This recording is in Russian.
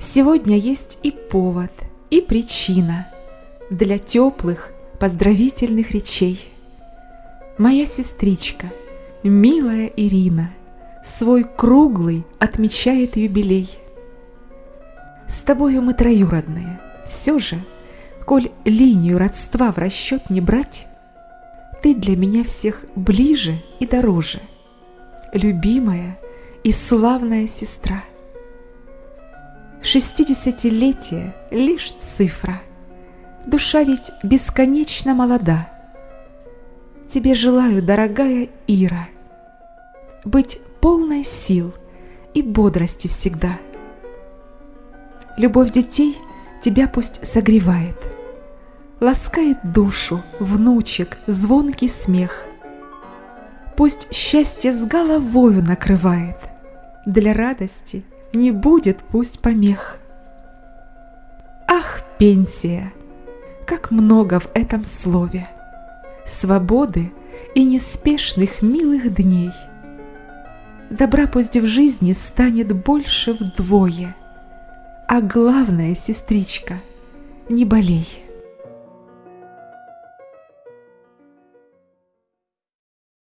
Сегодня есть и повод, и причина Для теплых поздравительных речей. Моя сестричка, милая Ирина, Свой круглый отмечает юбилей. С тобою мы троюродные, все же, Коль линию родства в расчет не брать, Ты для меня всех ближе и дороже, Любимая и славная сестра. Шестидесятилетие — лишь цифра. Душа ведь бесконечно молода. Тебе желаю, дорогая Ира, Быть полной сил и бодрости всегда. Любовь детей тебя пусть согревает, Ласкает душу, внучек, звонкий смех. Пусть счастье с головою накрывает, Для радости — не будет пусть помех. Ах, пенсия! Как много в этом слове! Свободы и неспешных милых дней. Добра пусть в жизни станет больше вдвое, А главное, сестричка, не болей.